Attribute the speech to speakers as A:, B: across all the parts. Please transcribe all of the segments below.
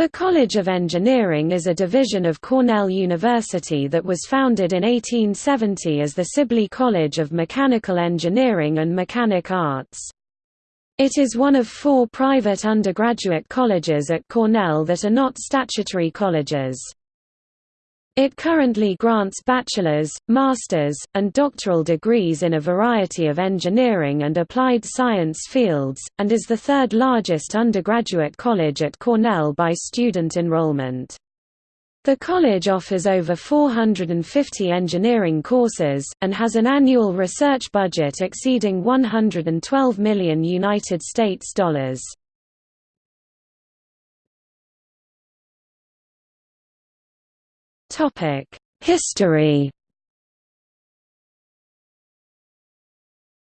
A: The College of Engineering is a division of Cornell University that was founded in 1870 as the Sibley College of Mechanical Engineering and Mechanic Arts. It is one of four private undergraduate colleges at Cornell that are not statutory colleges. It currently grants bachelor's, master's, and doctoral degrees in a variety of engineering and applied science fields, and is the third largest undergraduate college at Cornell by student enrollment. The college offers over 450 engineering courses, and has an annual research budget exceeding 112 million United States dollars. History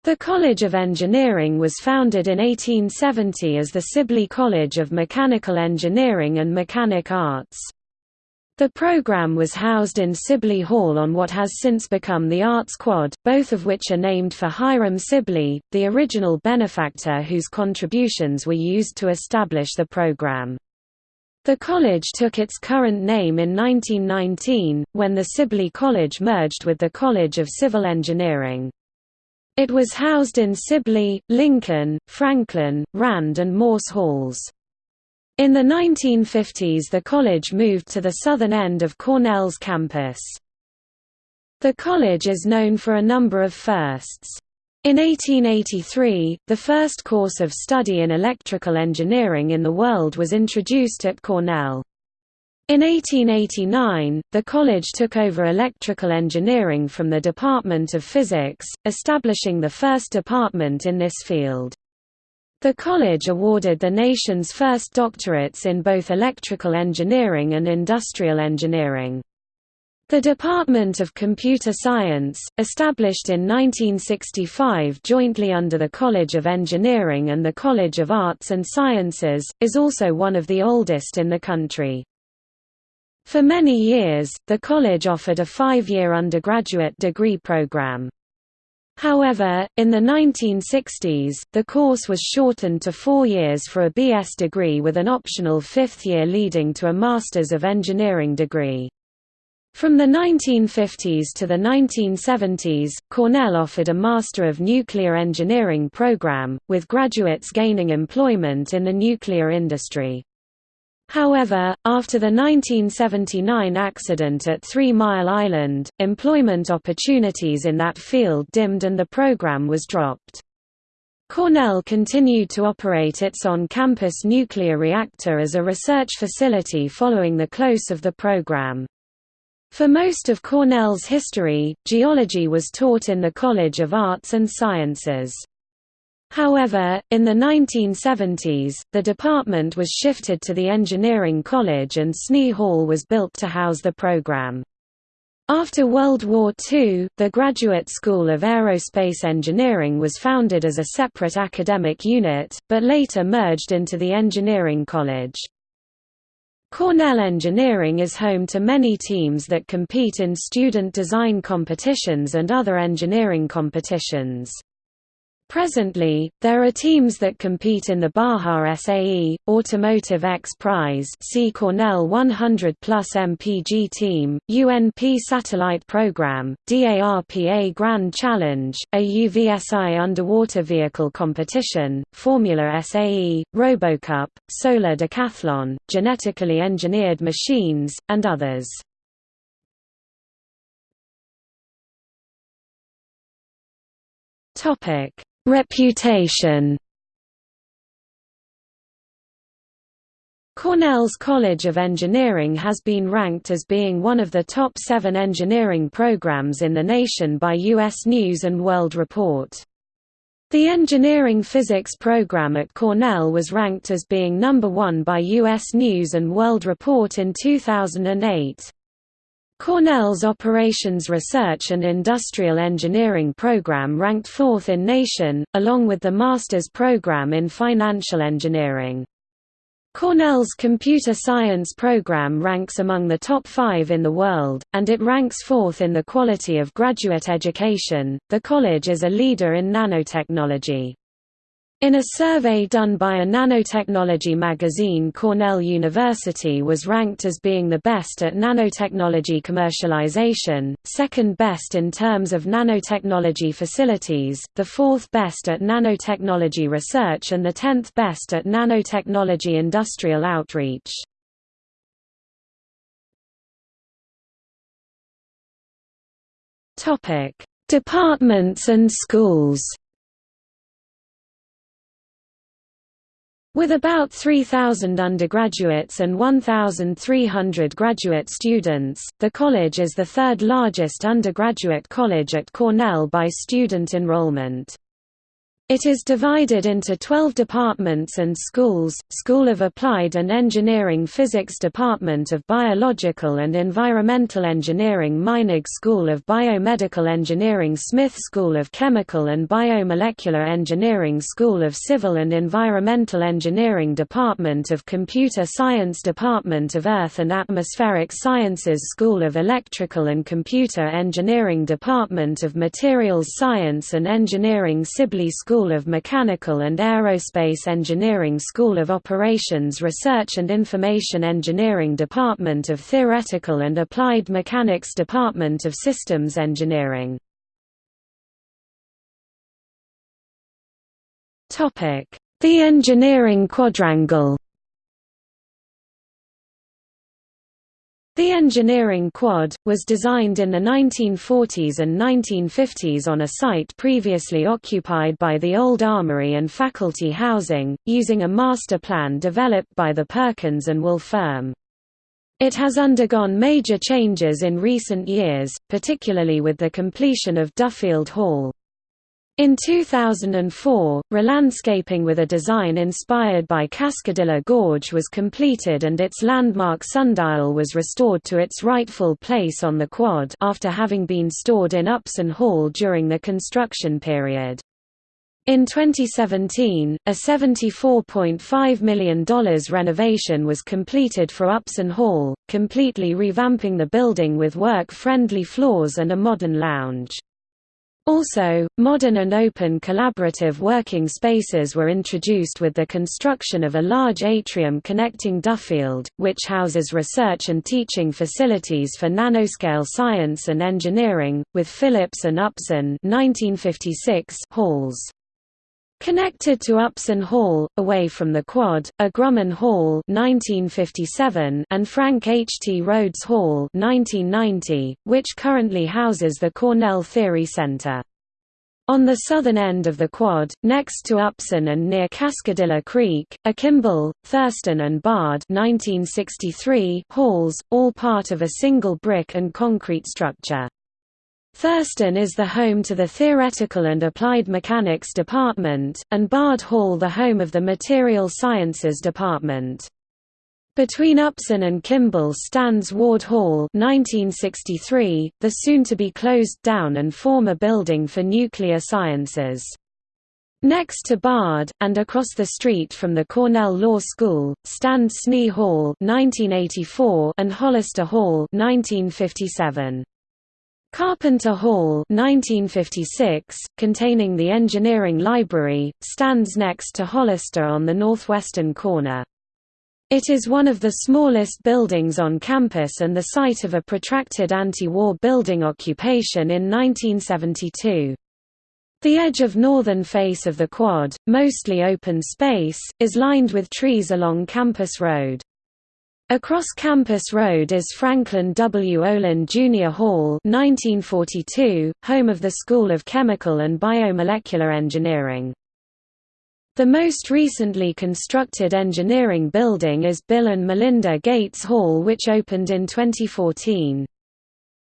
A: The College of Engineering was founded in 1870 as the Sibley College of Mechanical Engineering and Mechanic Arts. The program was housed in Sibley Hall on what has since become the Arts Quad, both of which are named for Hiram Sibley, the original benefactor whose contributions were used to establish the program. The college took its current name in 1919, when the Sibley College merged with the College of Civil Engineering. It was housed in Sibley, Lincoln, Franklin, Rand and Morse Halls. In the 1950s the college moved to the southern end of Cornell's campus. The college is known for a number of firsts. In 1883, the first course of study in electrical engineering in the world was introduced at Cornell. In 1889, the college took over electrical engineering from the Department of Physics, establishing the first department in this field. The college awarded the nation's first doctorates in both electrical engineering and industrial engineering. The Department of Computer Science, established in 1965 jointly under the College of Engineering and the College of Arts and Sciences, is also one of the oldest in the country. For many years, the college offered a five-year undergraduate degree program. However, in the 1960s, the course was shortened to four years for a BS degree with an optional fifth year leading to a Masters of Engineering degree. From the 1950s to the 1970s, Cornell offered a Master of Nuclear Engineering program, with graduates gaining employment in the nuclear industry. However, after the 1979 accident at Three Mile Island, employment opportunities in that field dimmed and the program was dropped. Cornell continued to operate its on-campus nuclear reactor as a research facility following the close of the program. For most of Cornell's history, geology was taught in the College of Arts and Sciences. However, in the 1970s, the department was shifted to the Engineering College and Snee Hall was built to house the program. After World War II, the Graduate School of Aerospace Engineering was founded as a separate academic unit, but later merged into the Engineering College. Cornell Engineering is home to many teams that compete in student design competitions and other engineering competitions. Presently, there are teams that compete in the Baja SAE, Automotive X Prize see Cornell 100 Plus MPG Team, UNP Satellite Program, DARPA Grand Challenge, AUVSI Underwater Vehicle Competition, Formula SAE, RoboCup, Solar Decathlon, Genetically Engineered Machines, and others. Topic Reputation Cornell's College of Engineering has been ranked as being one of the top seven engineering programs in the nation by U.S. News & World Report. The engineering physics program at Cornell was ranked as being number one by U.S. News & World Report in 2008. Cornell's Operations Research and Industrial Engineering program ranked fourth in nation, along with the master's program in financial engineering. Cornell's computer science program ranks among the top five in the world, and it ranks fourth in the quality of graduate education. The college is a leader in nanotechnology. In a survey done by a nanotechnology magazine Cornell University was ranked as being the best at nanotechnology commercialization, second best in terms of nanotechnology facilities, the fourth best at nanotechnology research and the tenth best at nanotechnology industrial outreach. Departments and schools With about 3,000 undergraduates and 1,300 graduate students, the college is the third largest undergraduate college at Cornell by student enrollment. It is divided into 12 departments and schools, School of Applied and Engineering Physics Department of Biological and Environmental Engineering Meinig School of Biomedical Engineering Smith School of Chemical and Biomolecular Engineering School of Civil and Environmental Engineering Department of Computer Science Department of Earth and Atmospheric Sciences School of Electrical and Computer Engineering Department of Materials Science and Engineering Sibley School School of Mechanical and Aerospace Engineering School of Operations Research and Information Engineering Department of Theoretical and Applied Mechanics Department of Systems Engineering. The Engineering Quadrangle The engineering quad, was designed in the 1940s and 1950s on a site previously occupied by the old armory and faculty housing, using a master plan developed by the Perkins and Will firm. It has undergone major changes in recent years, particularly with the completion of Duffield Hall. In 2004, relandscaping with a design inspired by Cascadilla Gorge was completed and its landmark sundial was restored to its rightful place on the quad after having been stored in Upson Hall during the construction period. In 2017, a $74.5 million renovation was completed for Upson Hall, completely revamping the building with work-friendly floors and a modern lounge. Also, modern and open collaborative working spaces were introduced with the construction of a large atrium connecting Duffield, which houses research and teaching facilities for nanoscale science and engineering, with Phillips and Upson 1956 halls. Connected to Upson Hall, away from the quad, are Grumman Hall 1957 and Frank H. T. Rhodes Hall 1990, which currently houses the Cornell Theory Center. On the southern end of the quad, next to Upson and near Cascadilla Creek, are Kimball, Thurston and Bard 1963 halls, all part of a single brick and concrete structure. Thurston is the home to the Theoretical and Applied Mechanics Department, and Bard Hall the home of the Material Sciences Department. Between Upson and Kimball stands Ward Hall 1963, the soon-to-be closed down and former building for nuclear sciences. Next to Bard, and across the street from the Cornell Law School, stand Snee Hall 1984 and Hollister Hall 1957. Carpenter Hall 1956, containing the engineering library, stands next to Hollister on the northwestern corner. It is one of the smallest buildings on campus and the site of a protracted anti-war building occupation in 1972. The edge of northern face of the quad, mostly open space, is lined with trees along Campus Road. Across Campus Road is Franklin W. Olin Jr. Hall 1942, home of the School of Chemical and Biomolecular Engineering. The most recently constructed engineering building is Bill and Melinda Gates Hall which opened in 2014.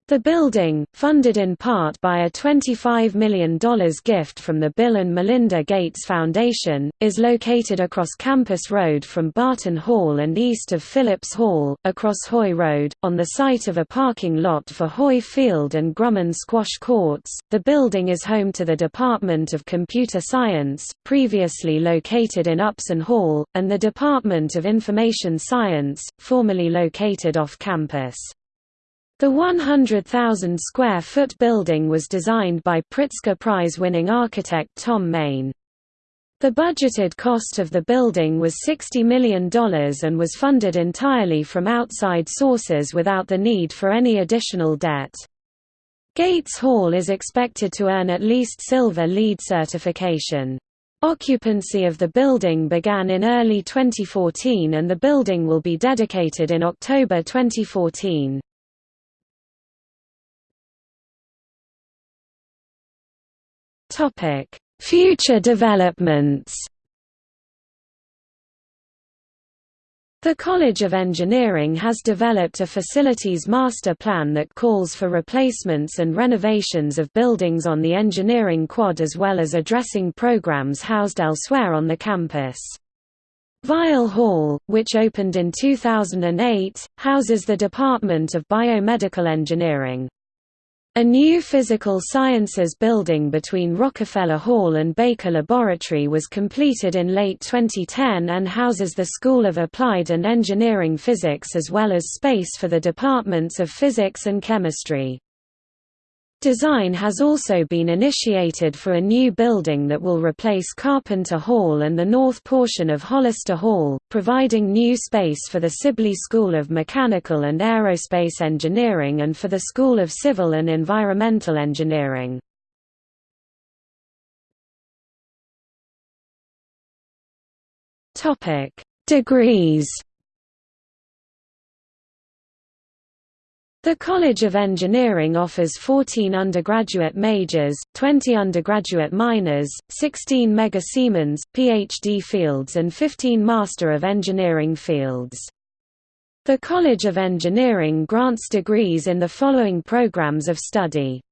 A: The building, funded in part by a $25 million gift from the Bill and Melinda Gates Foundation, is located across Campus Road from Barton Hall and east of Phillips Hall, across Hoy Road, on the site of a parking lot for Hoy Field and Grumman Squash Courts. The building is home to the Department of Computer Science, previously located in Upson Hall, and the Department of Information Science, formerly located off campus. The 100,000 square foot building was designed by Pritzker Prize winning architect Thom Mayne. The budgeted cost of the building was $60 million and was funded entirely from outside sources without the need for any additional debt. Gates Hall is expected to earn at least Silver LEED certification. Occupancy of the building began in early 2014 and the building will be dedicated in October 2014. Topic: Future developments The College of Engineering has developed a facilities master plan that calls for replacements and renovations of buildings on the engineering quad as well as addressing programs housed elsewhere on the campus. Weill Hall, which opened in 2008, houses the Department of Biomedical Engineering. A new physical sciences building between Rockefeller Hall and Baker Laboratory was completed in late 2010 and houses the School of Applied and Engineering Physics as well as space for the departments of physics and chemistry. Design has also been initiated for a new building that will replace Carpenter Hall and the north portion of Hollister Hall, providing new space for the Sibley School of Mechanical and Aerospace Engineering and for the School of Civil and Environmental Engineering. Degrees The College of Engineering offers 14 undergraduate majors, 20 undergraduate minors, 16 Mega Siemens, PhD fields and 15 Master of Engineering fields. The College of Engineering grants degrees in the following programs of study.